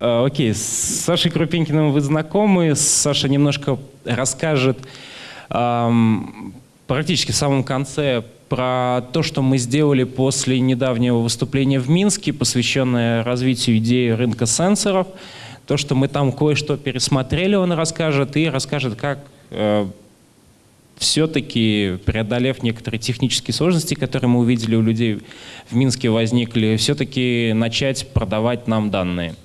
А, окей, с Сашей Крупинкиным вы знакомы. Саша немножко расскажет эм, практически в самом конце про то, что мы сделали после недавнего выступления в Минске, посвященное развитию идеи рынка сенсоров. То, что мы там кое-что пересмотрели, он расскажет, и расскажет, как э, все-таки, преодолев некоторые технические сложности, которые мы увидели у людей в Минске возникли, все-таки начать продавать нам данные.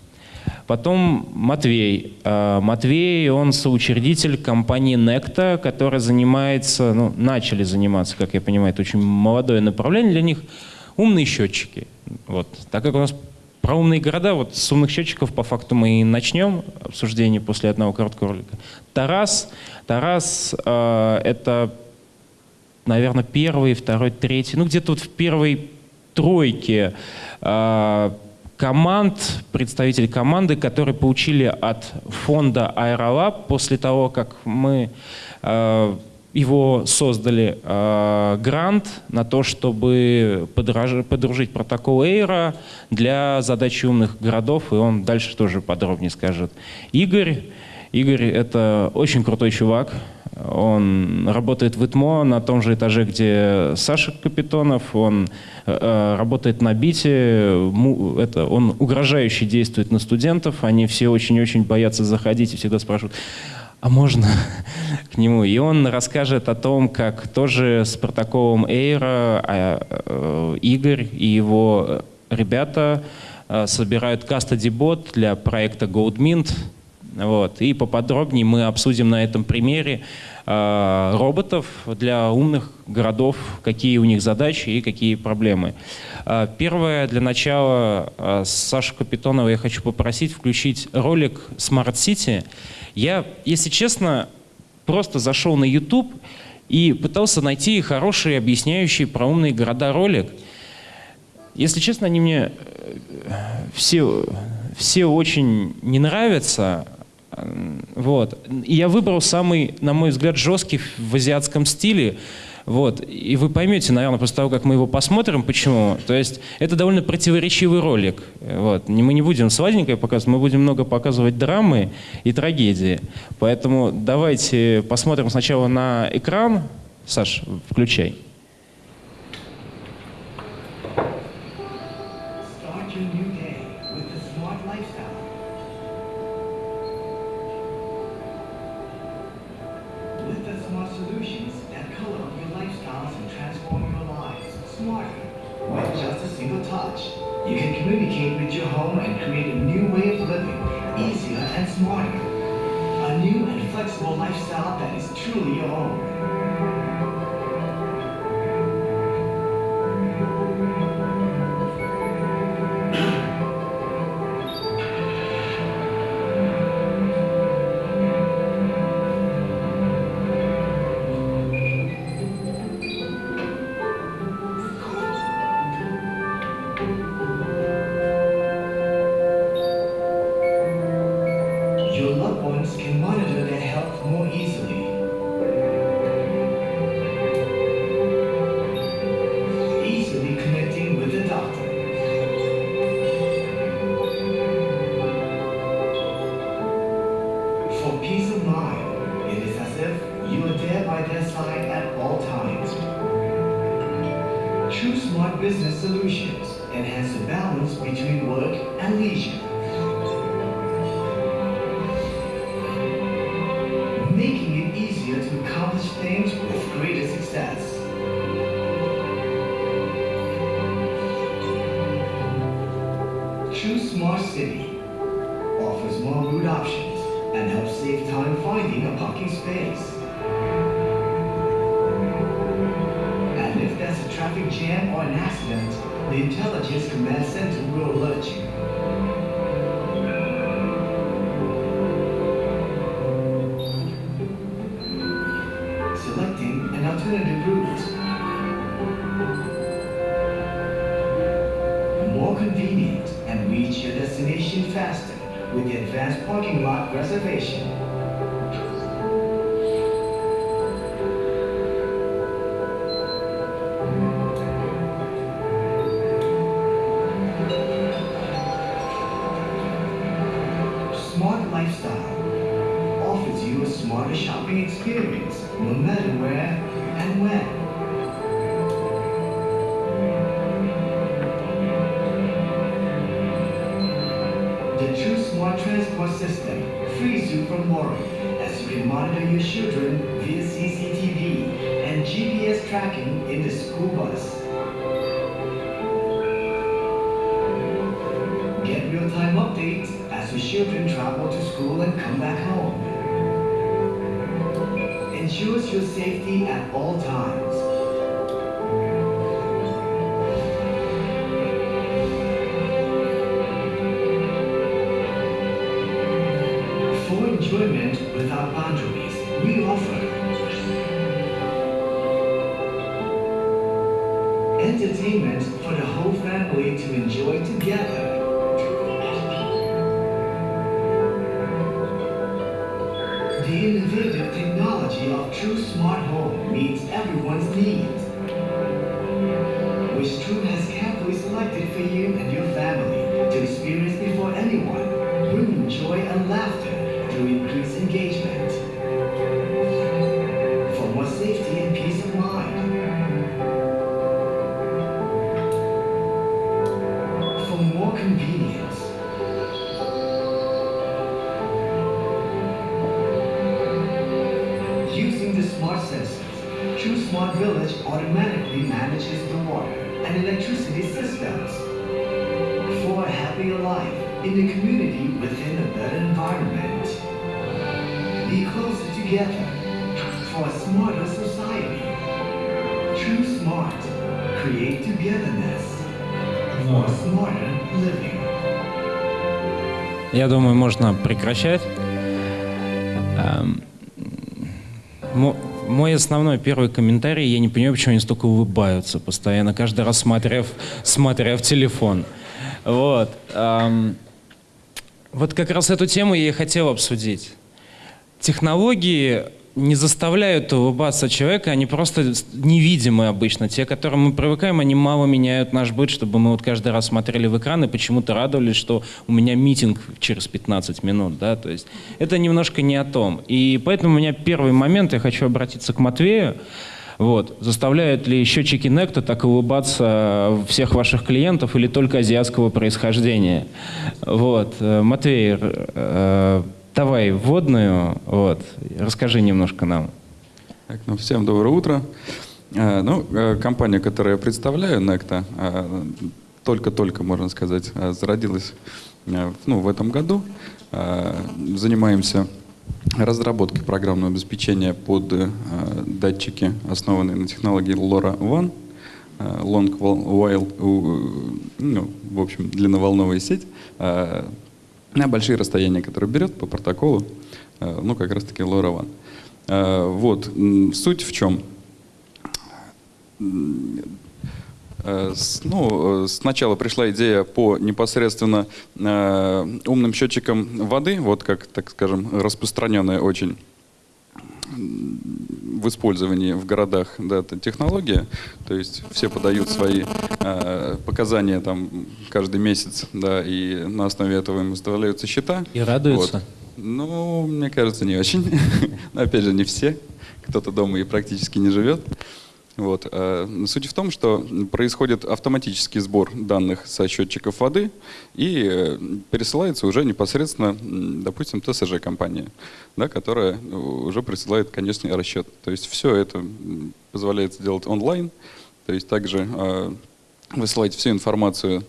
Потом Матвей. А, Матвей, он соучредитель компании Necta, которая занимается, ну, начали заниматься, как я понимаю, это очень молодое направление для них, умные счетчики. Вот. Так как у нас про умные города, вот с умных счетчиков по факту мы и начнем обсуждение после одного короткого ролика. Тарас. Тарас э, это, наверное, первый, второй, третий, ну где-то вот в первой тройке э, команд, представителей команды, которые получили от фонда Aerolab после того, как мы э, его создали э, грант на то, чтобы подраж, подружить протокол Эйра для задачи умных городов, и он дальше тоже подробнее скажет. Игорь, Игорь — это очень крутой чувак, он работает в ИТМО на том же этаже, где Саша Капитонов. Он э, работает на бите. Му, это, он угрожающе действует на студентов. Они все очень-очень боятся заходить и всегда спрашивают, а можно к нему? И он расскажет о том, как тоже с протоколом Эйра а, э, Игорь и его ребята э, собирают custody бот для проекта GoldMint. Вот. И поподробнее мы обсудим на этом примере э, роботов для умных городов, какие у них задачи и какие проблемы. Э, первое, для начала, э, Сашу Капитонова я хочу попросить включить ролик Smart City. Я, если честно, просто зашел на YouTube и пытался найти хороший, объясняющий про умные города ролик. Если честно, они мне все, все очень не нравятся, вот. И я выбрал самый, на мой взгляд, жесткий в азиатском стиле. Вот. И вы поймете, наверное, после того, как мы его посмотрим, почему. То есть это довольно противоречивый ролик. Вот. Мы не будем сладенькое показывать, мы будем много показывать драмы и трагедии. Поэтому давайте посмотрим сначала на экран. Саш, включай. With just a single touch, you can communicate with your home and create a new way of living, easier and smarter. A new and flexible lifestyle that is truly your own. traffic jam or an accident, the Intelligence Command Center will alert you. Selecting an alternative route. More convenient and reach your destination faster with the advanced parking lot reservation. Smart System frees you from worry as you can monitor your children via CCTV and GPS tracking in the school bus. Get real-time updates as your children travel to school and come back home. Ensures your safety at all times. Entertainment for the whole family to enjoy together. The innovative technology of True Smart Home meets everyone's needs. Which True has carefully selected for you and your family in the community within a better environment. Be closer together for a smarter society. True Smart. Create togetherness for a smarter living. Я думаю, можно прекращать. Эм, мо- Мой основной первый комментарий, я не понимаю, почему они столько улыбаются постоянно, каждый раз смотря в, телефон. Вот. эм, Вот как раз эту тему я и хотел обсудить. Технологии не заставляют улыбаться человека, они просто невидимы обычно. Те, к которым мы привыкаем, они мало меняют наш быт, чтобы мы вот каждый раз смотрели в экран и почему-то радовались, что у меня митинг через 15 минут. Да? То есть это немножко не о том. И поэтому у меня первый момент, я хочу обратиться к Матвею. Вот. Заставляют ли счетчики Некта так улыбаться всех ваших клиентов или только азиатского происхождения? Вот. Э, Матвей, э, давай вводную, вот. расскажи немножко нам. Так, ну, всем доброе утро. Э, Ну, э, компания, которую я представляю, э, только-только, можно сказать, зародилась ну, в этом году. Занимаемся разработкой программного обеспечения под э, датчики, основанные на технологии LoRaWAN, э, Long While, э, ну, в общем, длинноволновая сеть, на большие расстояния, которые берет по протоколу, ну, как раз-таки LoRaWAN. Вот, суть в чем? Э, Ну, э, сначала пришла идея по непосредственно э, умным счетчикам воды, вот как, так скажем, распространенная очень в использовании в городах да, эта технология. То есть все подают свои э, показания там каждый месяц, да, и на основе этого им выставляются счета. И радуются? Вот. Ну, мне кажется, не очень. Но опять же, не все. Кто-то дома и практически не живет. Вот. э, Суть в том, что происходит автоматический сбор данных со счетчиков воды и э, пересылается уже непосредственно, допустим, ТСЖ-компания, да, которая э, уже присылает конечный расчет. То есть все это позволяет сделать онлайн, то есть также высылать всю информацию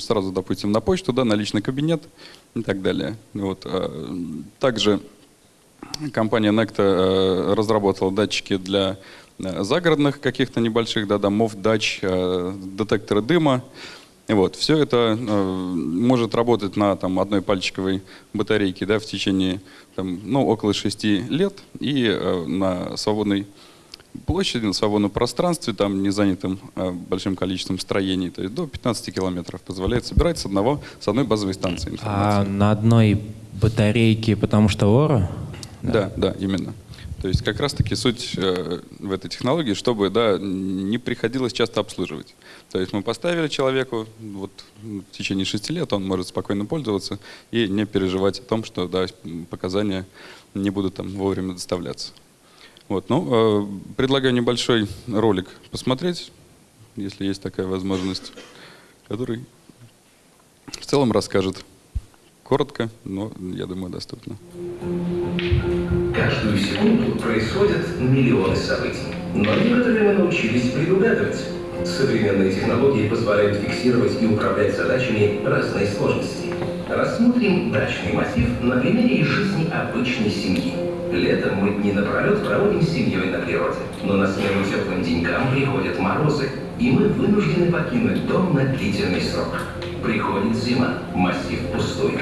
сразу, допустим, на почту, да, на личный кабинет и так далее. Вот. Также компания Necta разработала датчики для загородных каких-то небольших да, домов, дач, э, детекторы дыма. Вот, все это э, может работать на там, одной пальчиковой батарейке да, в течение там, ну, около 6 лет и э, на свободной площади, на свободном пространстве, там не занятым э, большим количеством строений, то есть до 15 километров позволяет собирать с, одного, с одной базовой станции А информацию. на одной батарейке, потому что Лора? Да, да, именно. То есть как раз-таки суть э, в этой технологии, чтобы да, не приходилось часто обслуживать. То есть мы поставили человеку, вот в течение шести лет он может спокойно пользоваться и не переживать о том, что да, показания не будут там вовремя доставляться. Вот, ну, э, предлагаю небольшой ролик посмотреть, если есть такая возможность, который в целом расскажет коротко, но, я думаю, доступно. Каждую секунду происходят миллионы событий. Но некоторые мы научились предугадывать. Современные технологии позволяют фиксировать и управлять задачами разной сложности. Рассмотрим дачный массив на примере из жизни обычной семьи. Летом мы дни напролет проводим с семьей на природе. Но на смену теплым денькам приходят морозы, и мы вынуждены покинуть дом на длительный срок. Приходит зима, массив пустует.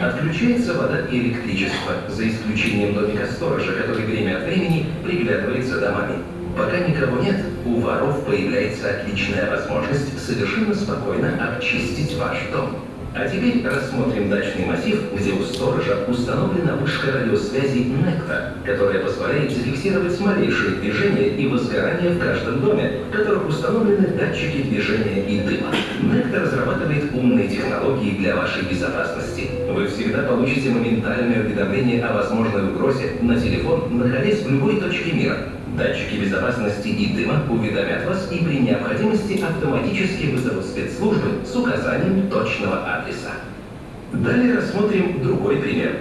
Отключается вода и электричество, за исключением домика сторожа, который время от времени приглядывает за домами. Пока никого нет, у воров появляется отличная возможность совершенно спокойно обчистить ваш дом. А теперь рассмотрим дачный массив, где у сторожа установлена вышка радиосвязи «Некта», которая позволяет зафиксировать малейшие движения и возгорания в каждом доме, в которых установлены датчики движения и дыма. «Некта» разрабатывает умные технологии для вашей безопасности. Вы всегда получите моментальное уведомление о возможной угрозе на телефон, находясь в любой точке мира. Датчики безопасности и дыма уведомят вас и при необходимости автоматически вызовут спецслужбы с указанием точного адреса. Далее рассмотрим другой пример.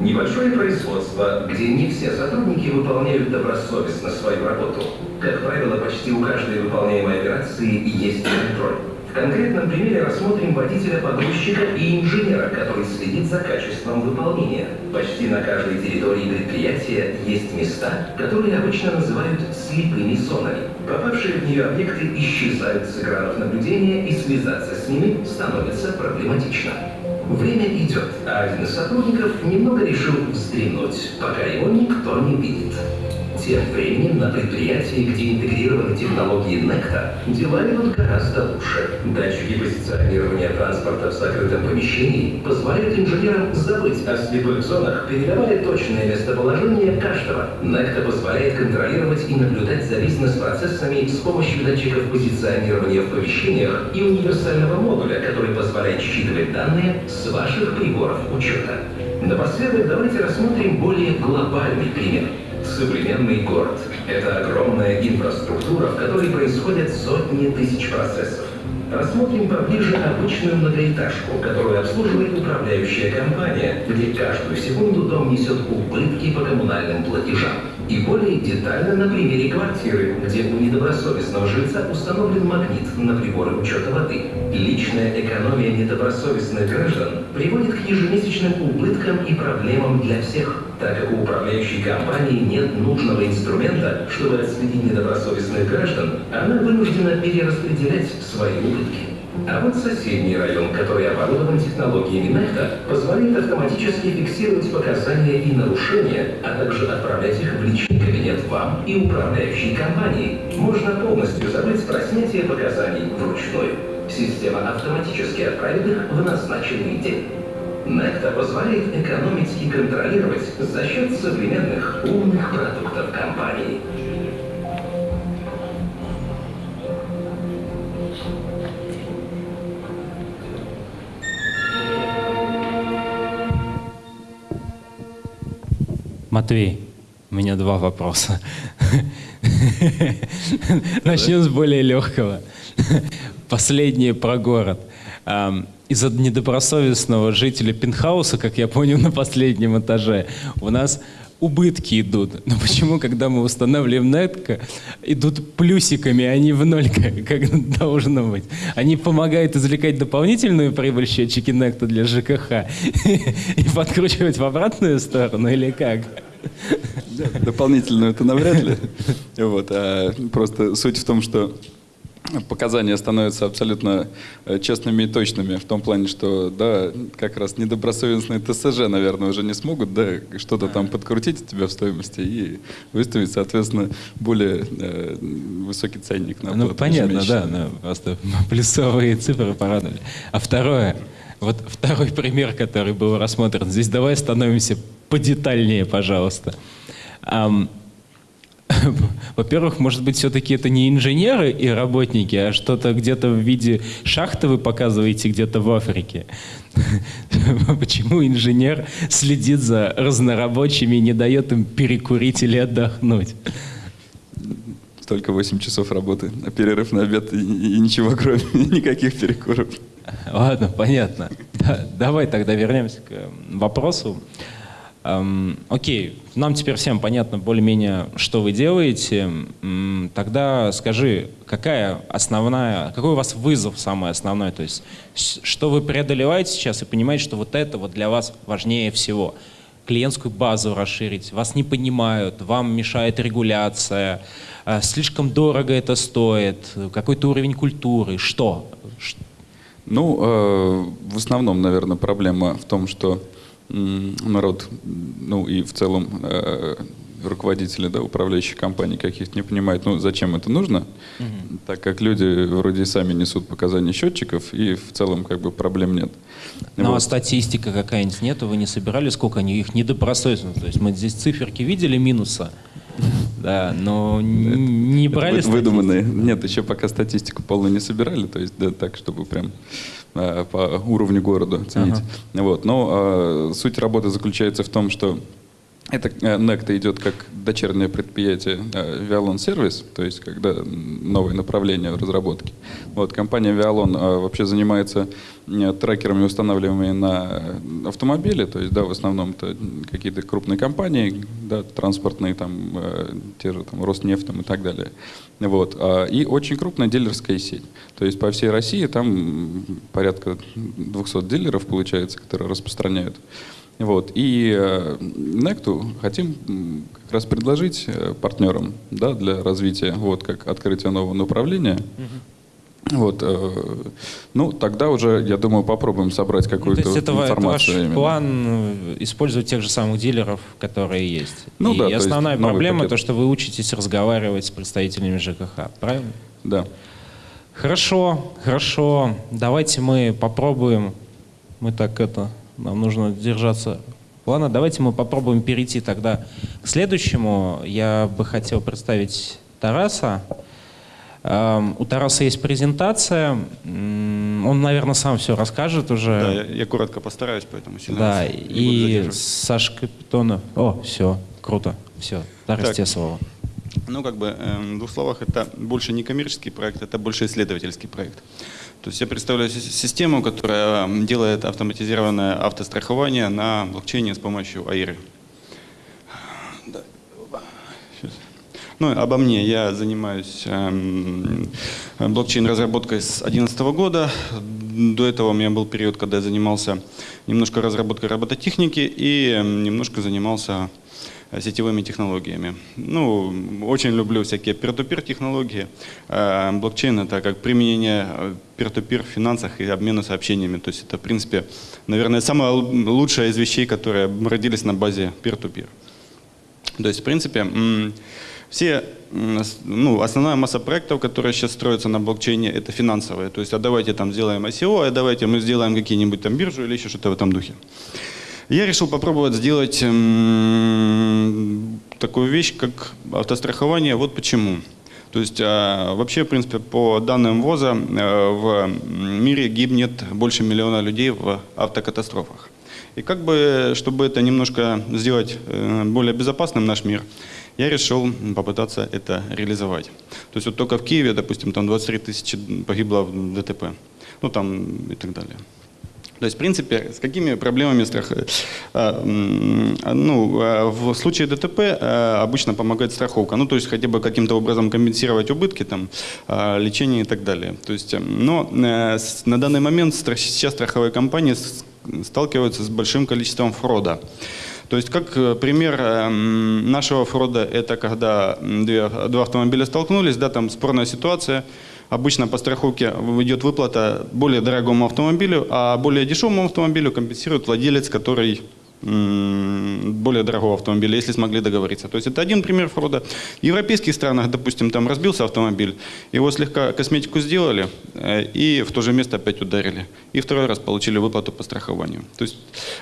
Небольшое производство, где не все сотрудники выполняют добросовестно свою работу. Как правило, почти у каждой выполняемой операции есть контроль. В конкретном примере рассмотрим водителя-погрузчика и инженера, который следит за качеством выполнения. Почти на каждой территории предприятия есть места, которые обычно называют слепыми зонами. Попавшие в нее объекты исчезают с экранов наблюдения и связаться с ними становится проблематично. Время идет, а один из сотрудников немного решил вздремнуть, пока его никто не видит. Тем временем на предприятии, где интегрированы технологии Некта, дела идут гораздо лучше. Датчики позиционирования транспорта в закрытом помещении позволяют инженерам забыть о слепых зонах, передавая точное местоположение каждого. Некта позволяет контролировать и наблюдать за бизнес-процессами с помощью датчиков позиционирования в помещениях и универсального модуля, который позволяет считывать данные с ваших приборов учета. Напоследок давайте рассмотрим более глобальный пример. Современный город – это огромная инфраструктура, в которой происходят сотни тысяч процессов. Рассмотрим поближе обычную многоэтажку, которую обслуживает управляющая компания, где каждую секунду дом несет убытки по коммунальным платежам. И более детально на примере квартиры, где у недобросовестного жильца установлен магнит на приборы учета воды. Личная экономия недобросовестных граждан приводит к ежемесячным убыткам и проблемам для всех, так как у управляющей компании нет нужного инструмента, чтобы отследить недобросовестных граждан, она вынуждена перераспределять свои убытки. А вот соседний район, который оборудован технологиями Некта, позволяет автоматически фиксировать показания и нарушения, а также отправлять их в личный кабинет вам и управляющей компании. Можно полностью забыть про снятие показаний вручную. Система автоматически отправит их в назначенный день. Некта позволяет экономить и контролировать за счет современных умных продуктов компании. Матвей, у меня два вопроса. Начнем с более легкого. Последнее про город. Из-за недобросовестного жителя пентхауса, как я понял на последнем этаже, у нас убытки идут. Но почему, когда мы устанавливаем нетко, идут плюсиками, а не в ноль, как, как должно быть? Они помогают извлекать дополнительную прибыль счетчики нетто для ЖКХ и подкручивать в обратную сторону или как? Дополнительную это навряд ли. Вот, а просто суть в том, что показания становятся абсолютно э, честными и точными в том плане, что, да, как раз недобросовестные ТСЖ, наверное, уже не смогут, да, что-то там подкрутить у тебя в стоимости и выставить, соответственно, более э, высокий ценник на Ну, понятно, да, ну, просто плюсовые цифры порадовали. А второе, вот второй пример, который был рассмотрен, здесь давай становимся подетальнее, пожалуйста. Um, во-первых, может быть, все-таки это не инженеры и работники, а что-то где-то в виде шахты вы показываете где-то в Африке. Почему инженер следит за разнорабочими и не дает им перекурить или отдохнуть? Только 8 часов работы, а перерыв на обед и, и ничего, кроме никаких перекуров. Ладно, понятно. Да, давай тогда вернемся к вопросу. Эм, окей, нам теперь всем понятно более-менее, что вы делаете. Тогда скажи, какая основная, какой у вас вызов самый основной? То есть, что вы преодолеваете сейчас и понимаете, что вот это вот для вас важнее всего? Клиентскую базу расширить, вас не понимают, вам мешает регуляция, э, слишком дорого это стоит, какой-то уровень культуры, что? Ну, э, в основном, наверное, проблема в том, что народ, ну и в целом э, руководители да, управляющих компаний каких-то не понимают, ну зачем это нужно, угу. так как люди вроде сами несут показания счетчиков, и в целом как бы проблем нет. Ну а вот. а статистика какая-нибудь нету, вы не собирали, сколько они их недобросовестно, то есть мы здесь циферки видели минуса, да, но не брали Выдуманные. Нет, еще пока статистику полную не собирали, то есть да, так, чтобы прям по уровню города ценить. Ага. Вот. Но э, суть работы заключается в том, что это Necta идет как дочернее предприятие э, Vialon Service, то есть когда новое направление в разработке. Вот, компания Vialon э, вообще занимается э, трекерами, устанавливаемыми на автомобили, то есть да, в основном это какие-то крупные компании, да, транспортные, там, те же там, Роснефть там, и так далее. Вот. А, и очень крупная дилерская сеть. То есть по всей России там порядка 200 дилеров, получается, которые распространяют вот. И э, Некту хотим как раз предложить э, партнерам да, для развития, вот, как открытие нового направления. Угу. Вот, э, ну, тогда уже, я думаю, попробуем собрать какую-то ну, это, информацию. Это ваш план использовать тех же самых дилеров, которые есть. Ну, и да, основная проблема то, что вы учитесь разговаривать с представителями ЖКХ, правильно? Да. Хорошо, хорошо. Давайте мы попробуем. Мы так это нам нужно держаться плана. Давайте мы попробуем перейти тогда к следующему. Я бы хотел представить Тараса. Эм, у Тараса есть презентация. Он, наверное, сам все расскажет уже. Да, я, я коротко постараюсь, поэтому сильно Да, и Саша Капитонов. О, все, круто. Все, Тарас, так. тебе слово. Ну, как бы, эм, в двух словах, это больше не коммерческий проект, это больше исследовательский проект. То есть я представляю систему, которая делает автоматизированное автострахование на блокчейне с помощью AIR. Ну, обо мне. Я занимаюсь эм, блокчейн-разработкой с 2011 года. До этого у меня был период, когда я занимался немножко разработкой робототехники и эм, немножко занимался сетевыми технологиями. Ну, очень люблю всякие peer-to-peer технологии. Э, блокчейн — это как применение peer-to-peer в финансах и обмена сообщениями. То есть это, в принципе, наверное, самая лучшая из вещей, которые родились на базе peer-to-peer. То есть, в принципе, все, ну, основная масса проектов, которые сейчас строятся на блокчейне, это финансовые. То есть, а давайте там сделаем ICO, а давайте мы сделаем какие-нибудь там биржу или еще что-то в этом духе. Я решил попробовать сделать эм, такую вещь, как автострахование. Вот почему. То есть э, вообще, в принципе, по данным ВОЗа, э, в мире гибнет больше миллиона людей в автокатастрофах. И как бы, чтобы это немножко сделать э, более безопасным наш мир, я решил попытаться это реализовать. То есть вот только в Киеве, допустим, там 23 тысячи погибло в ДТП, ну там и так далее. То есть, в принципе, с какими проблемами страх... Э, ну, э, в случае ДТП э, обычно помогает страховка. Ну, то есть, хотя бы каким-то образом компенсировать убытки, там, лечение и так далее. То есть, но на данный момент сейчас страховые компании сталкиваются с большим количеством фрода. То есть, как пример нашего фрода, это когда два автомобиля столкнулись, да, там спорная ситуация, Обычно по страховке идет выплата более дорогому автомобилю, а более дешевому автомобилю компенсирует владелец, который более дорогого автомобиля, если смогли договориться. То есть это один пример фрода. В европейских странах, допустим, там разбился автомобиль, его слегка косметику сделали э, и в то же место опять ударили. И второй раз получили выплату по страхованию. То есть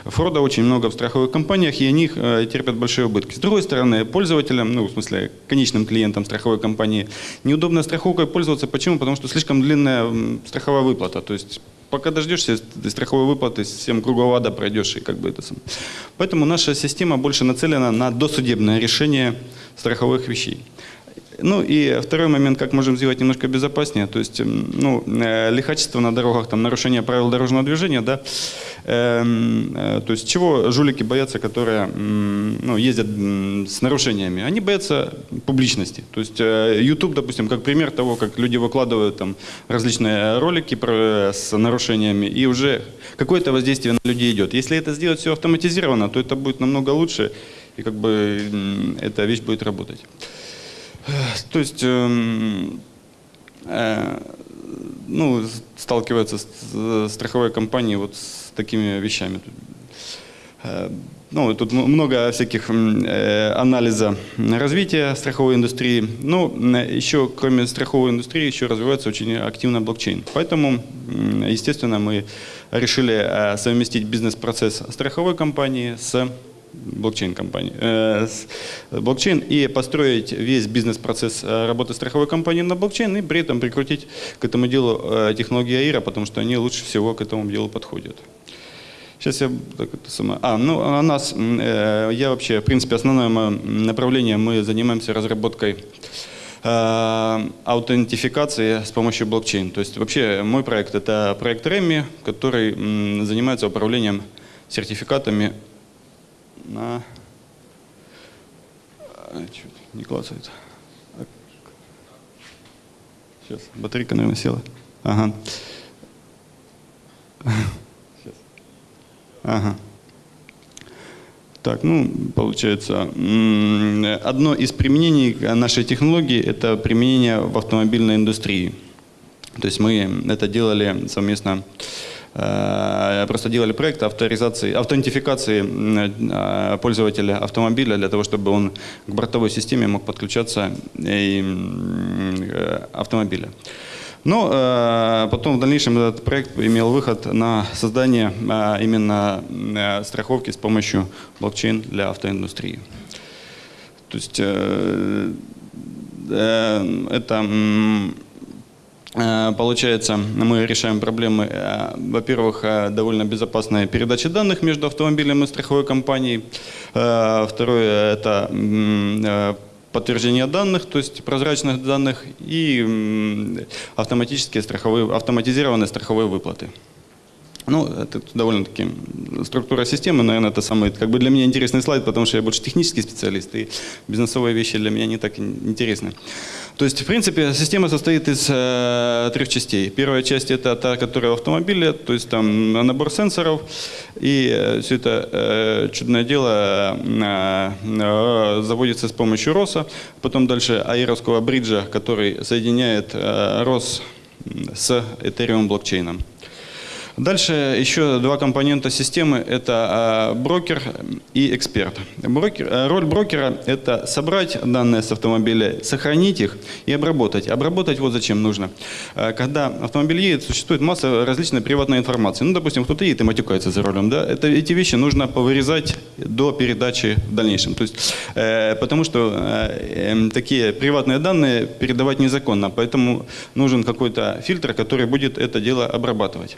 фрода очень много в страховых компаниях, и они э, терпят большие убытки. С другой стороны, пользователям, ну в смысле конечным клиентам страховой компании, неудобно страховкой пользоваться. Почему? Потому что слишком длинная страховая выплата. То есть пока дождешься страховой выплаты, всем кругового ада пройдешь. И как бы это сам. Поэтому наша система больше нацелена на досудебное решение страховых вещей. Ну и второй момент, как можем сделать немножко безопаснее, то есть ну, э, лихачество на дорогах, там, нарушение правил дорожного движения, да, эм, э, то есть чего жулики боятся, которые ну, ездят с нарушениями? Они боятся публичности. То есть э, YouTube, допустим, как пример того, как люди выкладывают там различные ролики про, с нарушениями, и уже какое-то воздействие на людей идет. Если это сделать все автоматизированно, то это будет намного лучше, и как бы эта вещь будет работать. То есть, эм, э, ну, сталкиваются с, с страховой компанией вот с такими вещами. Э, ну, тут много всяких э, анализа развития страховой индустрии. Ну, еще кроме страховой индустрии, еще развивается очень активно блокчейн. Поэтому, естественно, мы решили э, совместить бизнес-процесс страховой компании с блокчейн-компании, э, блокчейн и построить весь бизнес-процесс э, работы страховой компании на блокчейн и при этом прикрутить к этому делу э, технологии АИРа, потому что они лучше всего к этому делу подходят. Сейчас я так это самое. А, ну, а нас, я вообще, в принципе, основное направление, мы занимаемся разработкой аутентификации с помощью блокчейн. То есть вообще мой проект это проект REMI, который занимается управлением сертификатами на... А, Чуть не клацает. Сейчас, батарейка, наверное, села. Ага. Сейчас. Ага. Так, ну, получается, одно из применений нашей технологии – это применение в автомобильной индустрии. То есть мы это делали совместно Э, просто делали проект авторизации, аутентификации э, пользователя автомобиля для того, чтобы он к бортовой системе мог подключаться и э, автомобиля. Но потом в дальнейшем этот проект имел выход на создание именно страховки с помощью блокчейн для автоиндустрии. То есть это Э, получается, мы решаем проблемы, э, во-первых, э, довольно безопасной передачи данных между автомобилем и страховой компанией. Второе – это подтверждение данных, то есть прозрачных данных и автоматические страховые, автоматизированные страховые выплаты. Ну, это довольно-таки структура системы, наверное, это самый как бы для меня интересный слайд, потому что я больше технический специалист, и бизнесовые вещи для меня не так интересны. То есть, в принципе, система состоит из э, трех частей. Первая часть это та, которая в автомобиле, то есть там набор сенсоров, и э, все это э, чудное дело э, э, заводится с помощью РОСа. Потом дальше аэровского бриджа, который соединяет э, РОС с Ethereum блокчейном. Дальше еще два компонента системы – это а, брокер и эксперт. Брокер, э, роль брокера – это собрать данные с автомобиля, сохранить их и обработать. Обработать вот зачем нужно. Э, когда автомобиль едет, существует масса различной приватной информации. Ну, допустим, кто-то едет и матюкается за рулем. Да? Это, эти вещи нужно повырезать до передачи в дальнейшем. То есть, э, потому что э, э, такие приватные данные передавать незаконно. Поэтому нужен какой-то фильтр, который будет это дело обрабатывать.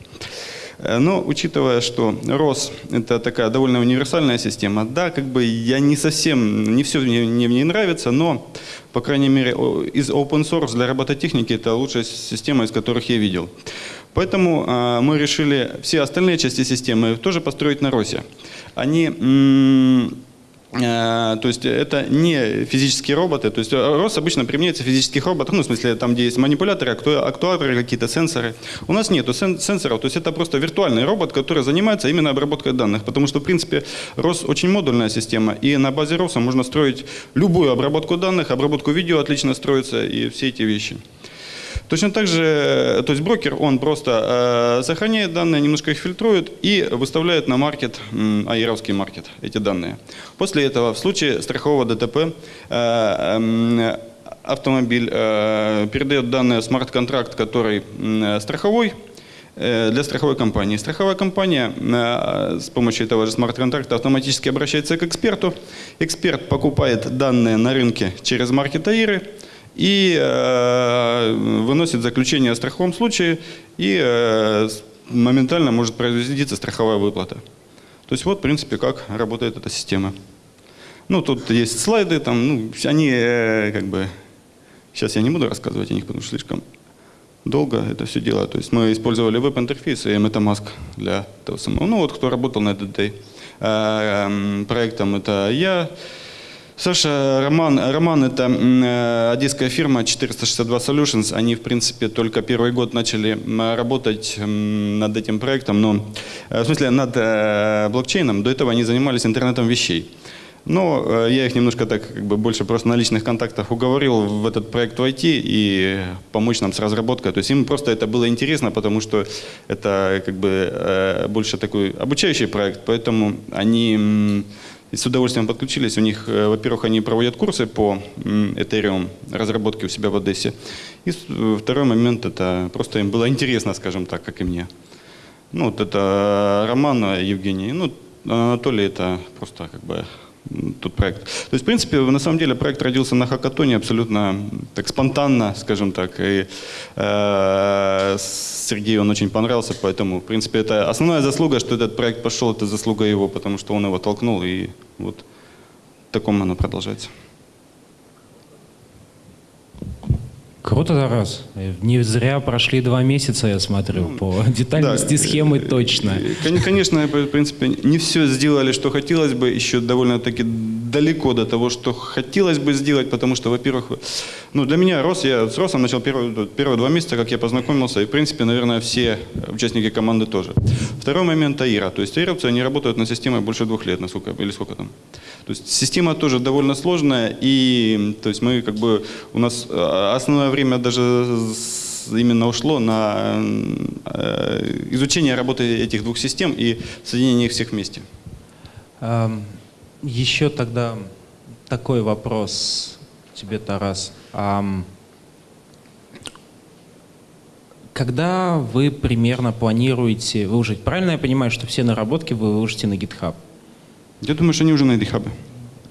Э, но учитывая, что ROS – это такая довольно универсальная система, да, как бы я не совсем, не все мне, мне, мне нравится, но, по крайней мере, из open source для робототехники это лучшая система, из которых я видел. Поэтому э, мы решили все остальные части системы тоже построить на ROS. Они то есть это не физические роботы. То есть ROS обычно применяется в физических роботах, ну, в смысле, там, где есть манипуляторы, актуаторы, какие-то сенсоры. У нас нету сенсоров, то есть это просто виртуальный робот, который занимается именно обработкой данных. Потому что, в принципе, ROS очень модульная система, и на базе ROS можно строить любую обработку данных, обработку видео отлично строится, и все эти вещи. Точно так же, э, то есть брокер, он просто э, сохраняет данные, немножко их фильтрует и выставляет на маркет, аировский маркет, эти данные. После этого, в случае страхового ДТП, э, э, автомобиль передает данные смарт-контракт, который страховой, для страховой компании. Страховая компания с помощью этого же смарт-контракта автоматически обращается к эксперту. Эксперт покупает данные на рынке через маркет Аиры и э, выносит заключение о страховом случае и э, моментально может производиться страховая выплата. То есть вот, в принципе, как работает эта система. Ну, тут есть слайды, там, ну, они э, как бы... Сейчас я не буду рассказывать о них, потому что слишком долго это все дело. То есть мы использовали веб-интерфейс и MetaMask для того самого. Ну, вот кто работал над этой э, эм, проектом, это я, Саша, Роман, Роман это э, одесская фирма 462 Solutions. Они, в принципе, только первый год начали работать над этим проектом, но, э, в смысле, над э, блокчейном. До этого они занимались интернетом вещей. Но я их немножко так, как бы, больше просто на личных контактах уговорил в этот проект войти и помочь нам с разработкой. То есть им просто это было интересно, потому что это как бы больше такой обучающий проект, поэтому они и с удовольствием подключились. У них, э, во-первых, они проводят курсы по Ethereum разработке у себя в Одессе. И э, второй момент, это просто им было интересно, скажем так, как и мне. Ну, вот это Роман, э, Евгений. Ну, Анатолий это просто как бы тот проект. То есть, в принципе, на самом деле проект родился на хакатоне абсолютно так спонтанно, скажем так. И э, Сергею он очень понравился, поэтому, в принципе, это основная заслуга, что этот проект пошел, это заслуга его, потому что он его толкнул, и вот в таком оно продолжается. Круто, Тарас. Не зря прошли два месяца, я смотрю, по детальности да. схемы точно. Кон- Конечно, в принципе, не все сделали, что хотелось бы, еще довольно-таки далеко до того, что хотелось бы сделать, потому что, во-первых, ну, для меня рос, я с Росом начал первые, первые два месяца, как я познакомился, и, в принципе, наверное, все участники команды тоже. Второй момент Аира. То есть аировцы, они работают на системе больше двух лет, насколько, или сколько там. То есть система тоже довольно сложная, и то есть мы как бы, у нас э, основное время даже именно ушло на э, изучение работы этих двух систем и соединение их всех вместе. Ам, Еще тогда такой вопрос тебе, Тарас. Когда вы примерно планируете выложить? Правильно я понимаю, что все наработки вы выложите на GitHub? Я думаю, что они уже на GitHub.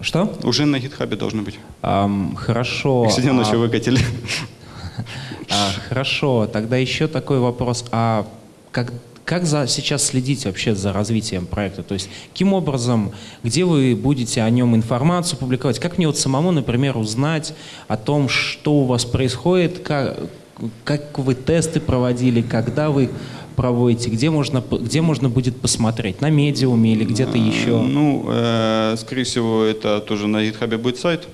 Что? Уже на GitHub должны быть. Ам, хорошо. Их сегодня а- ночью выкатили. А, хорошо, тогда еще такой вопрос. А как, как за, сейчас следить вообще за развитием проекта? То есть каким образом, где вы будете о нем информацию публиковать? Как мне вот самому, например, узнать о том, что у вас происходит, как, как вы тесты проводили, когда вы проводите, где можно, где можно будет посмотреть? На медиуме или где-то еще? Ну, э, скорее всего, это тоже на GitHub будет сайт,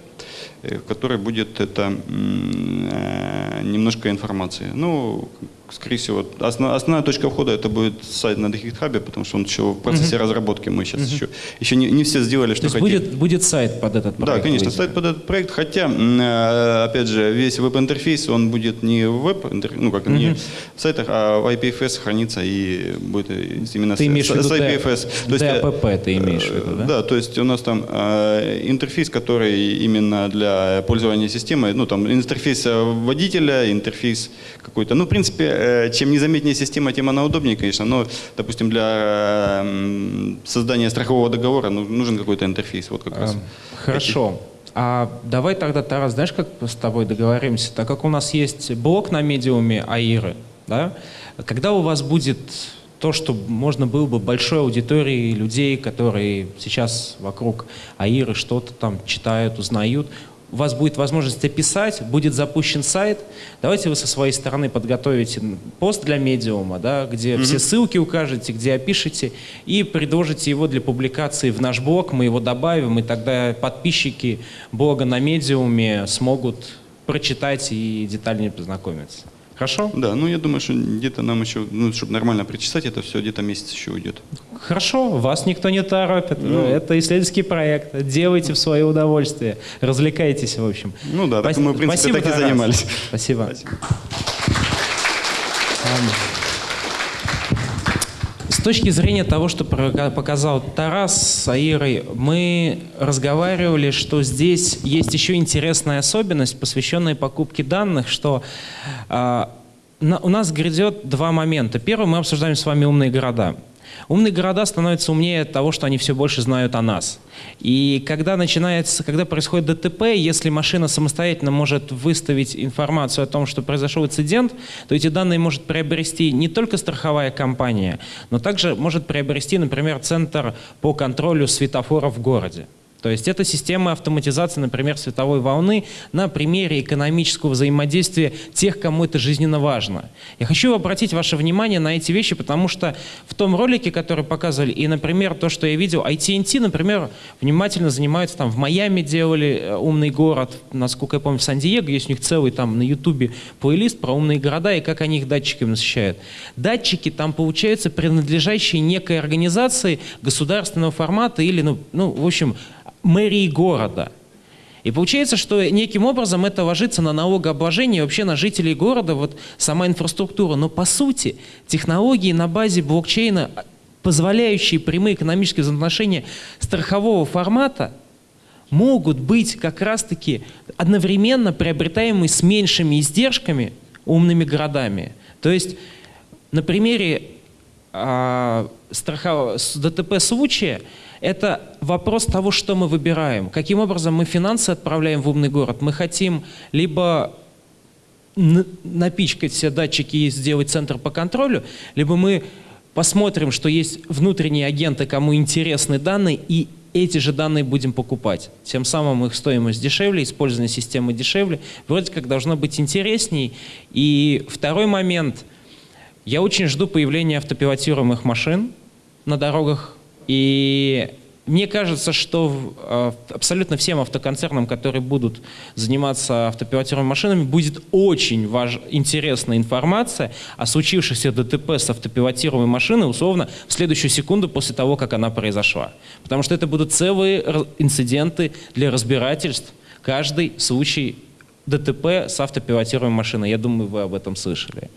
э, в который будет это э, немножко информации. Ну, скорее всего, основ- основная точка входа это будет сайт на GitHub, потому что он еще в процессе разработки. Мы сейчас еще, еще не, не все сделали, То что есть хотели. будет, будет сайт под этот проект? Да, конечно, выйдет? сайт под этот проект, хотя, э, опять же, весь веб-интерфейс, он будет не в веб, ну, как не в сайтах, а в IPFS хранится и будет именно Ты с- имеешь с- с IPFS. То есть, э, DAPP ты имеешь в виду, да? Да, то есть у нас там э, интерфейс, который именно для пользования системой, ну, там интерфейс э, водителя, интерфейс какой-то. Ну, в принципе, э, чем незаметнее система, тем она удобнее, конечно, но, допустим, для э, м, создания страхового договора ну, нужен какой-то интерфейс, вот как раз. Эм, Хорошо. А давай тогда, Тарас, знаешь, как с тобой договоримся? Так как у нас есть блок на медиуме Аиры, да? Когда у вас будет то, что можно было бы большой аудитории людей, которые сейчас вокруг Аиры что-то там читают, узнают, у вас будет возможность описать, будет запущен сайт. Давайте вы со своей стороны подготовите пост для медиума, да, где все ссылки укажете, где опишите, и предложите его для публикации в наш блог, мы его добавим, и тогда подписчики блога на медиуме смогут прочитать и детальнее познакомиться. Хорошо? Да, ну я думаю, что где-то нам еще, ну, чтобы нормально причесать это все, где-то месяц еще уйдет. Хорошо, вас никто не торопит. Ну, это исследовательский проект. Делайте в свое удовольствие. Развлекайтесь, в общем. Ну да, так мы, в принципе, Спасибо, так и занимались. Спасибо. Спасибо. Точки зрения того, что показал Тарас с Аирой, мы разговаривали, что здесь есть еще интересная особенность, посвященная покупке данных, что а, на- у нас грядет два момента. Первый, мы обсуждаем с вами умные города. Умные города становятся умнее от того, что они все больше знают о нас. И когда начинается, когда происходит ДТП, если машина самостоятельно может выставить информацию о том, что произошел инцидент, то эти данные может приобрести не только страховая компания, но также может приобрести, например, центр по контролю светофоров в городе. То есть это система автоматизации, например, световой волны на примере экономического взаимодействия тех, кому это жизненно важно. Я хочу обратить ваше внимание на эти вещи, потому что в том ролике, который показывали, и, например, то, что я видел, AT&T, например, внимательно занимаются, там в Майами делали э, умный город, насколько я помню, в Сан-Диего, есть у них целый там на Ютубе плейлист про умные города и как они их датчиками насыщают. Датчики там, получаются, принадлежащие некой организации государственного формата или, ну, ну в общем, мэрии города. И получается, что неким образом это ложится на налогообложение вообще на жителей города, вот сама инфраструктура. Но по сути технологии на базе блокчейна, позволяющие прямые экономические взаимоотношения страхового формата, могут быть как раз-таки одновременно приобретаемы с меньшими издержками умными городами. То есть на примере а, страхов- с ДТП случая это вопрос того, что мы выбираем. Каким образом мы финансы отправляем в умный город. Мы хотим либо напичкать все датчики и сделать центр по контролю, либо мы посмотрим, что есть внутренние агенты, кому интересны данные, и эти же данные будем покупать. Тем самым их стоимость дешевле, использование системы дешевле. Вроде как должно быть интересней. И второй момент. Я очень жду появления автопилотируемых машин на дорогах. И мне кажется, что э, абсолютно всем автоконцернам, которые будут заниматься автопилотируемыми машинами, будет очень важ- интересная информация о случившихся ДТП с автопилотируемой машиной, условно, в следующую секунду после того, как она произошла. Потому что это будут целые инциденты для разбирательств. Каждый случай ДТП с автопилотируемой машиной. Я думаю, вы об этом слышали.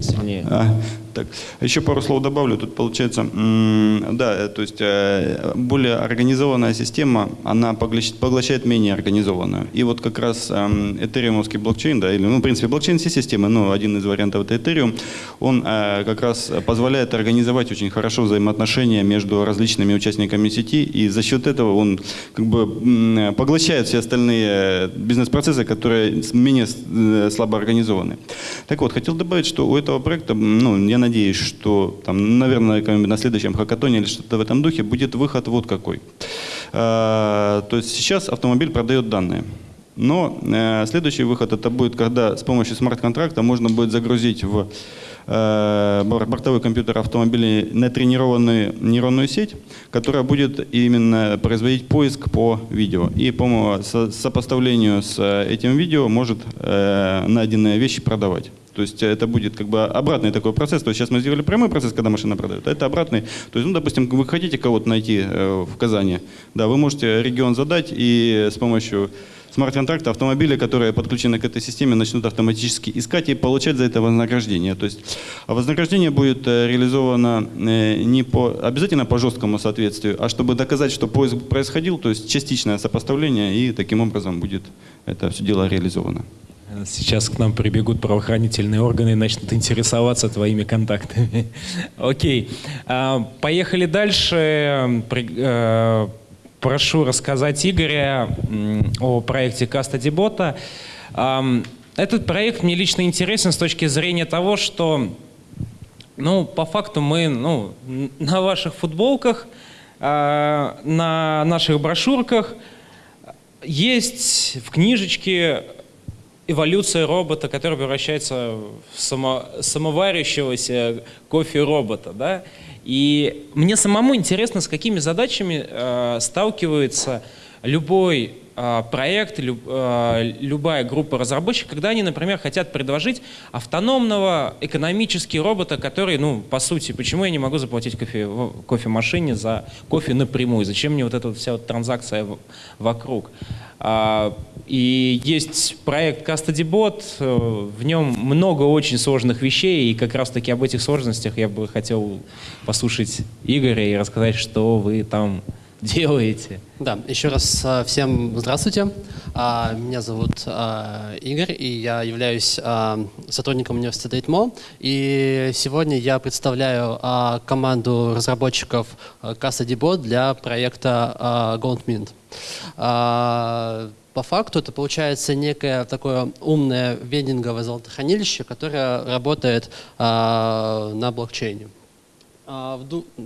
Сильнее. А, так, еще пару слов добавлю. Тут получается, да, э, то есть э, более организованная система, она поглощ- поглощает менее организованную. И вот как раз эм, этериумовский блокчейн, да, или, ну, в принципе, блокчейн все системы, но один из вариантов это Ethereum, он э, как раз позволяет организовать очень хорошо взаимоотношения между различными участниками сети, и за счет этого он как бы поглощает все остальные бизнес-процессы, которые менее слабо организованы. Так вот, хотел добавить, что у этого проекта, ну, я надеюсь, что там, наверное, на следующем хакатоне или что-то в этом духе будет выход вот какой. А, То есть сейчас автомобиль продает данные. Но э, следующий выход это будет, когда с помощью смарт-контракта можно будет загрузить в э, бор- бортовой компьютер автомобиля натренированную нейронную сеть, которая будет именно производить поиск по видео. И по со- сопоставлению с э, этим видео может найденные вещи продавать. То есть это будет как бы обратный такой процесс. То есть сейчас мы сделали прямой процесс, когда машина продает, а это обратный. То есть, ну, допустим, вы хотите кого-то найти э, в Казани, да, вы можете регион задать и с помощью смарт-контракта автомобили, которые подключены к этой системе, начнут автоматически искать и получать за это вознаграждение. То есть а вознаграждение будет э, реализовано э, не по, обязательно по жесткому соответствию, а чтобы доказать, что поиск происходил, то есть частичное сопоставление, и таким образом будет это все дело реализовано. Сейчас к нам прибегут правоохранительные органы и начнут интересоваться твоими контактами. Окей. А, Поехали дальше. Э, Прошу рассказать Игоря о проекте Bot. Ам, Этот проект мне лично интересен с точки зрения того, что ну, по факту мы ну, на ваших футболках, а, на наших брошюрках есть в книжечке эволюция робота, который превращается в само, самоварящегося кофе-робота. Да? И мне самому интересно, с какими задачами э, сталкивается любой проект, а, любая группа разработчиков, когда они, например, хотят предложить автономного экономический робота, который, ну, по сути, почему я не могу заплатить кофе, кофемашине за кофе напрямую? Зачем мне вот эта вот вся вот транзакция вокруг? А, и есть проект CustodyBot, э, в нем много очень сложных вещей, и как раз-таки об этих сложностях я бы хотел послушать Игоря и рассказать, что вы там делаете. Да, еще раз а, всем здравствуйте. А, меня зовут а, Игорь, и я являюсь сотрудником университета ИТМО. И сегодня я представляю команду разработчиков CasaDBot для проекта GoldMint. По факту это получается некое такое умное вендинговое золотохранилище, которое работает на блокчейне.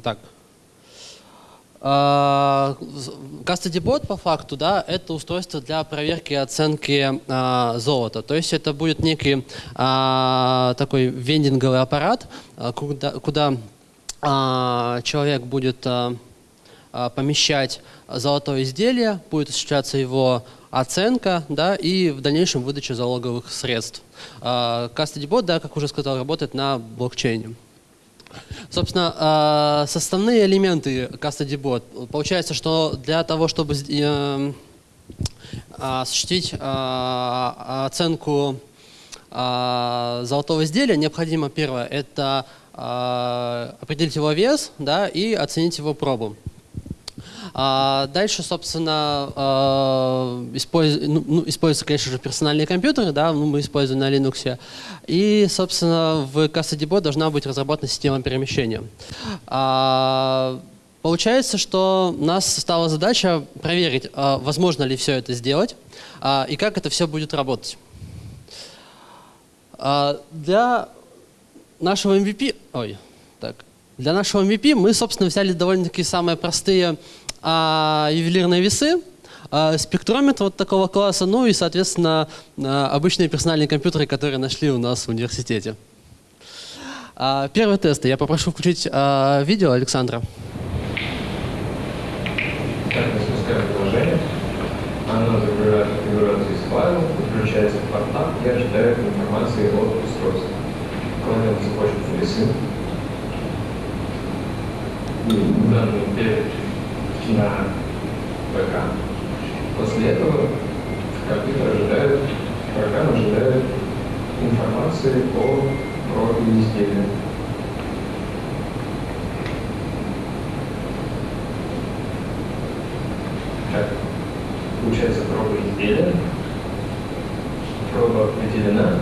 Так, Bot по факту, да, это устройство для проверки и оценки а, золота. То есть это будет некий а, такой вендинговый аппарат, а, куда, куда а, человек будет а, а, помещать золотое изделие, будет осуществляться его оценка да, и в дальнейшем выдача залоговых средств. Bot, да, как уже сказал, работает на блокчейне. Собственно, а, составные элементы Custody Bot. Получается, что для того, чтобы э, осуществить а, оценку золотого изделия, необходимо первое – это определить его вес да, и оценить его пробу. А дальше, собственно, а, использ... ну, ну, используются, конечно же, персональные компьютеры, да, ну, мы используем на Linux. И, собственно, в CasaDBot должна быть разработана система перемещения. А, получается, что у нас стала задача проверить, а, возможно ли все это сделать и как это все будет работать. Для нашего MVP, ой, так, для нашего MVP мы, собственно, взяли довольно-таки самые простые а, ювелирные весы, а, спектрометр вот такого класса, ну и, соответственно, а, обычные персональные компьютеры, которые нашли у нас в университете. А, первый тест. Я попрошу включить а, видео Александра. Так, мы спускаем приложение. Оно загружает конфигурацию из файла, подключается в портал и ожидает информации от устройства. Кроме этого, захочет весы. Данные перед на ПК. После этого компьютер ожидает, программа ожидает информации о профиле изделия. Так, получается проба изделия, проба определена,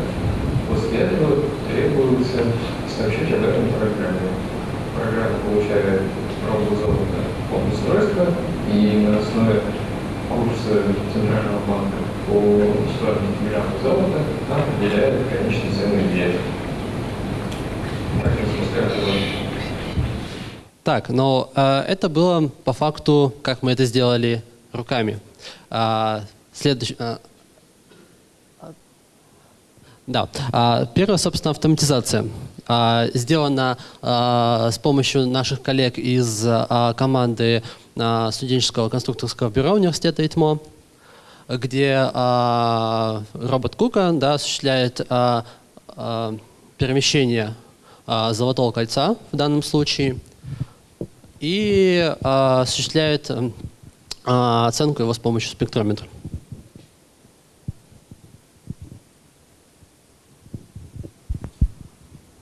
после этого требуется сообщить об этом программе. Программа получает пробу золота от устройства и на основе курса Центрального банка по стоимости миллиарда золота определяет конечные цены изделия. Так я запускаю Так, но э, это было по факту, как мы это сделали руками. А, следующий, а, да. А, первое, собственно, автоматизация. А, сделана а, с помощью наших коллег из команды студенческого конструкторского бюро университета ИТМО, где робот Кука да, осуществляет перемещение золотого кольца в данном случае и осуществляет оценку его с помощью спектрометра.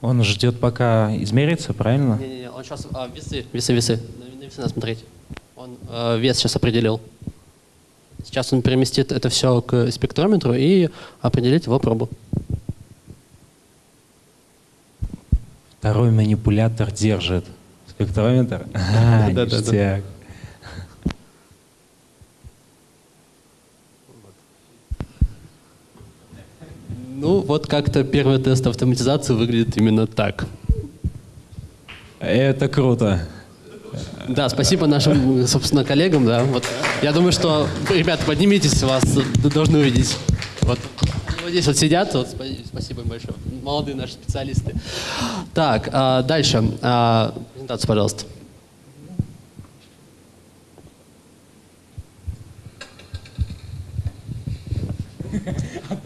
Он ждет, пока измерится, правильно? Не-не-не, он сейчас а, весы, весы, весы. На весы надо смотреть. Он а, вес сейчас определил. Сейчас он переместит это все к спектрометру и определит его пробу. Второй манипулятор держит спектрометр. А, да, да, да. Ну, вот как-то первый тест автоматизации выглядит именно так. Это круто. Да, спасибо нашим, собственно, коллегам. Да. Вот. Я думаю, что, ребята, поднимитесь, вас должны увидеть. Вот. вот здесь вот сидят, вот, спасибо им большое. Молодые наши специалисты. Так, а, дальше. А, презентацию, пожалуйста.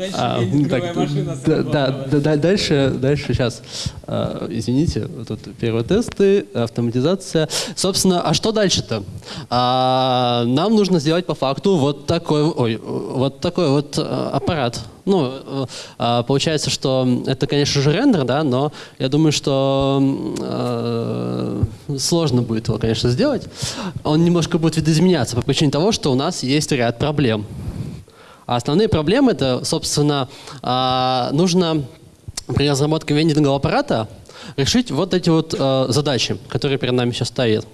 Дальше А, так, машина да, да, да, да, дальше, дальше сейчас, а, извините, вот тут первые тесты, автоматизация. Собственно, а что дальше-то? А, нам нужно сделать по факту вот такой, ой, вот такой вот а, аппарат. Ну, а, получается, что это, конечно же, рендер, да, но я думаю, что э, сложно будет его, конечно, сделать. Он немножко будет видоизменяться по причине того, что у нас есть ряд проблем. А основные проблемы это, собственно, а, нужно при разработке вендингового аппарата решить вот эти вот э, задачи, которые перед нами сейчас стоят.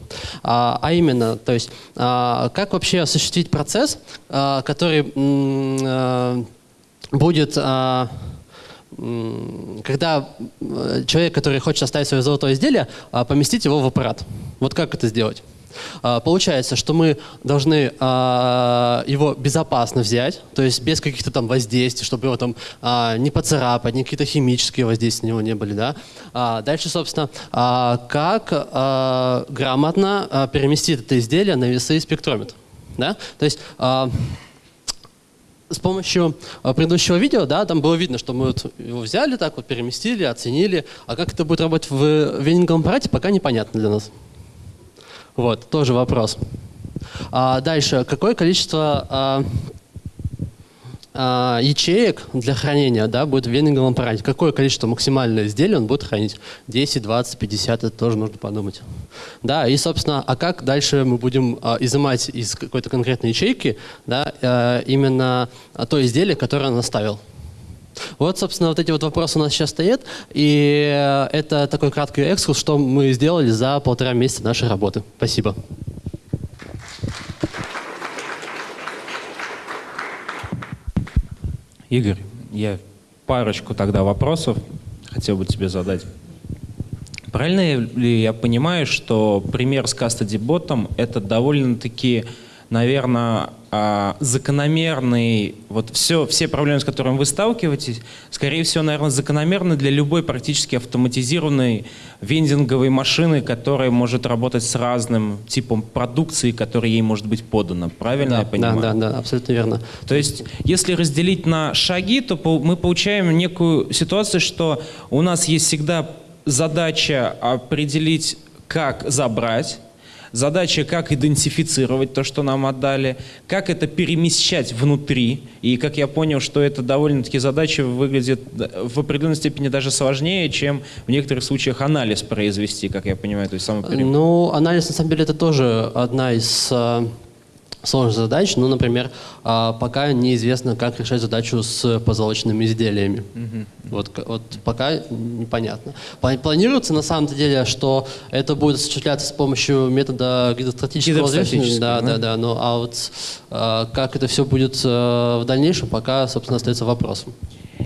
А, а именно, то есть, а, как вообще осуществить процесс, который будет, когда э, человек, который хочет оставить свое золотое изделие, поместить его в аппарат. Вот как это сделать? А, Получается, что мы должны а, его безопасно взять, то есть без каких-то там воздействий, чтобы его там а, не поцарапать, ни какие-то химические воздействия на него не были, да. Дальше, собственно, как грамотно переместить это изделие на весы и спектрометр, да. То есть с помощью предыдущего видео, да, там было видно, что мы вот его взяли так вот, переместили, оценили, а как это будет работать в венинговом аппарате, пока непонятно для нас. Вот, тоже вопрос. А дальше, какое количество а, а, ячеек для хранения да, будет в венинговом аппарате? Какое количество максимальное изделий он будет хранить? 10, 20, 50, это тоже нужно подумать. Да, и, собственно, а как дальше мы будем а, изымать из какой-то конкретной ячейки да, а, именно то изделие, которое он оставил? Вот, собственно, вот эти вот вопросы у нас сейчас стоят, и э, это такой краткий экскурс, что мы сделали за полтора месяца нашей работы. Спасибо. Игорь, я парочку тогда вопросов хотел бы тебе задать. Правильно ли я понимаю, что пример с Custody это довольно-таки, наверное, а, закономерный, вот все, все проблемы, с которыми вы сталкиваетесь, скорее всего, наверное, закономерны для любой практически автоматизированной вендинговой машины, которая может работать с разным типом продукции, которая ей может быть подана. Правильно я да, понимаю? да, да, абсолютно верно. То есть, если разделить на шаги, то мы получаем некую ситуацию, что у нас есть всегда задача определить, как забрать, задача, как идентифицировать то, что нам отдали, как это перемещать внутри. И как я понял, что это довольно-таки задача выглядит в определенной степени даже сложнее, чем в некоторых случаях анализ произвести, как я понимаю. То есть само перем- Ну, анализ, на самом деле, это тоже одна из э, сложных задач. Ну, например, а, пока неизвестно, как решать задачу с позолоченными изделиями. Вот, к- вот пока непонятно. Пла- Планируется, на самом деле, что это будет осуществляться с помощью метода гидростатического взвешивания. Да. да, да. Ну, а вот а, как это все будет э, в дальнейшем, пока, собственно, остается вопросом.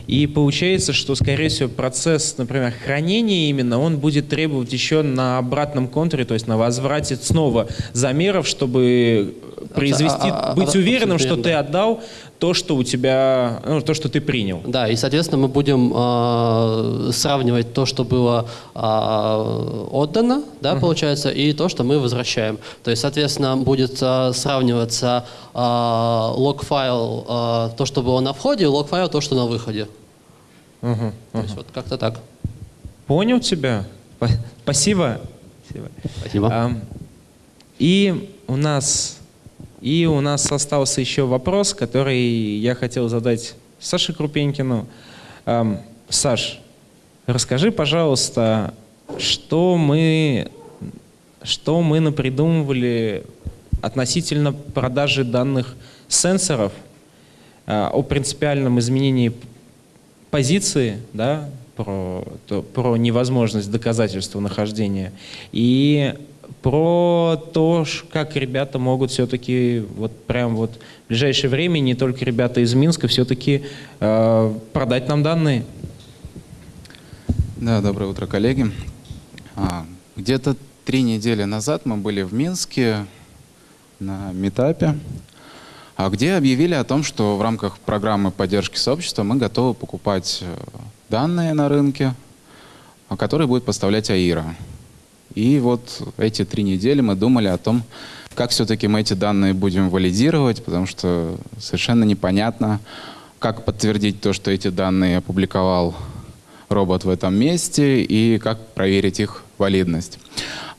И получается, что, скорее всего, процесс, например, хранения именно, он будет требовать еще на обратном контуре, то есть на возврате снова замеров, чтобы произвести, а- а- быть а- уверенным, что ты отдал то, что у тебя, ну, то, что ты принял. Да, и, соответственно, мы будем э, сравнивать то, что было э, отдано, да, получается, и то, что мы возвращаем. То есть, соответственно, будет э, сравниваться э, лог-файл, э, то, что было на входе, и лог-файл, то, что на выходе. Мгм. То есть, вот как-то так. Понял тебя? Спа- Спасибо. Спасибо. Спасибо. Ам, И у нас и у нас остался еще вопрос, который я хотел задать Саше Крупенькину. Ам, Саш, расскажи, пожалуйста, что мы что мы напридумывали относительно продажи данных сенсоров, а, о принципиальном изменении позиции, да, про, то- про невозможность доказательства нахождения и про то, как ребята могут все-таки вот прям вот в ближайшее время, не только ребята из Минска, все-таки э, продать нам данные. Да, доброе утро, коллеги. А, Где-то три недели назад мы были в Минске на метапе, а, где объявили о том, что в рамках программы поддержки сообщества мы готовы покупать э, данные на рынке, а, которые будет поставлять АИРа. И вот эти три недели мы думали о том, как все-таки мы эти данные будем валидировать, потому что совершенно непонятно, как подтвердить то, что эти данные опубликовал робот в этом месте и как проверить их валидность.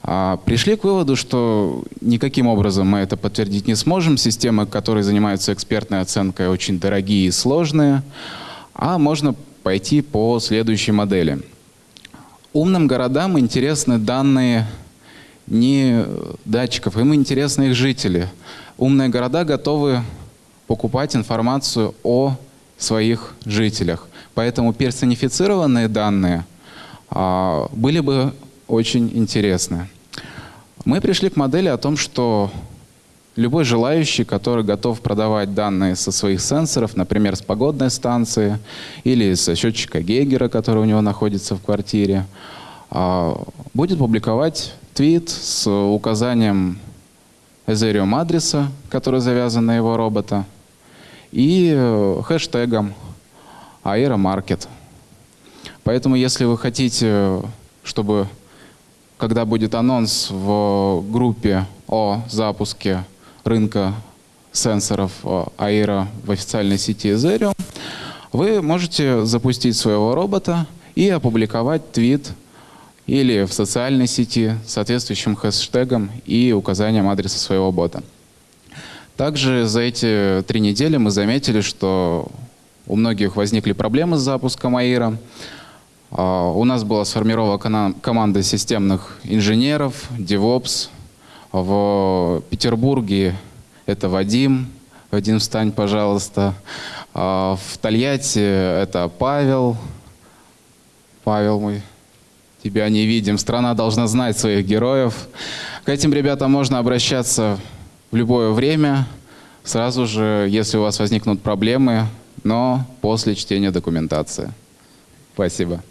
А, пришли к выводу, что никаким образом мы это подтвердить не сможем. Системы, которые занимаются экспертной оценкой, очень дорогие и сложные. А можно пойти по следующей модели. Умным городам интересны данные не датчиков, им интересны их жители. Умные города готовы покупать информацию о своих жителях. Поэтому персонифицированные данные а, были бы очень интересны. Мы пришли к модели о том, что любой желающий, который готов продавать данные со своих сенсоров, например, с погодной станции или со счетчика Гейгера, который у него находится в квартире, а, будет публиковать твит с указанием Ethereum адреса, который завязан на его робота, и э, хэштегом Aeromarket. Поэтому, если вы хотите, чтобы когда будет анонс в группе о запуске рынка сенсоров Aero в официальной сети Ethereum, вы можете запустить своего робота и опубликовать твит или в социальной сети с соответствующим хэштегом и указанием адреса своего бота. Также за эти три недели мы заметили, что у многих возникли проблемы с запуском АИРа. А, у нас была сформирована команда системных инженеров, DevOps. В Петербурге это Вадим. Вадим, встань, пожалуйста. А, в Тольятти это Павел. Павел мой, тебя не видим. Страна должна знать своих героев. К этим ребятам можно обращаться в любое время, сразу же, если у вас возникнут проблемы, но после чтения документации. Спасибо.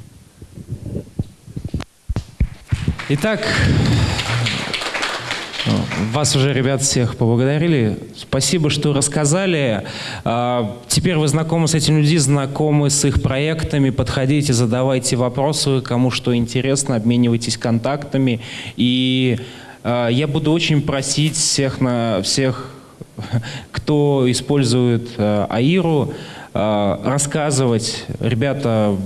Итак, вас уже, ребят, всех поблагодарили. Спасибо, что рассказали. А, теперь вы знакомы с этими людьми, знакомы с их проектами. Подходите, задавайте вопросы, кому что интересно, обменивайтесь контактами. И а, я буду очень просить всех, на, всех кто использует а, АИРу, рассказывать, ребята,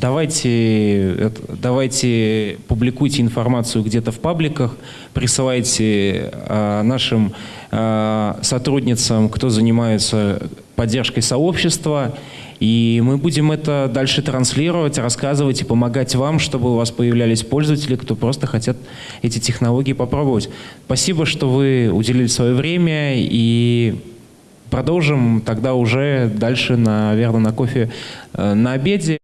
давайте, давайте публикуйте информацию где-то в пабликах, присылайте нашим сотрудницам, кто занимается поддержкой сообщества, и мы будем это дальше транслировать, рассказывать и помогать вам, чтобы у вас появлялись пользователи, кто просто хотят эти технологии попробовать. Спасибо, что вы уделили свое время и продолжим тогда уже дальше, наверное, на кофе э, на обеде.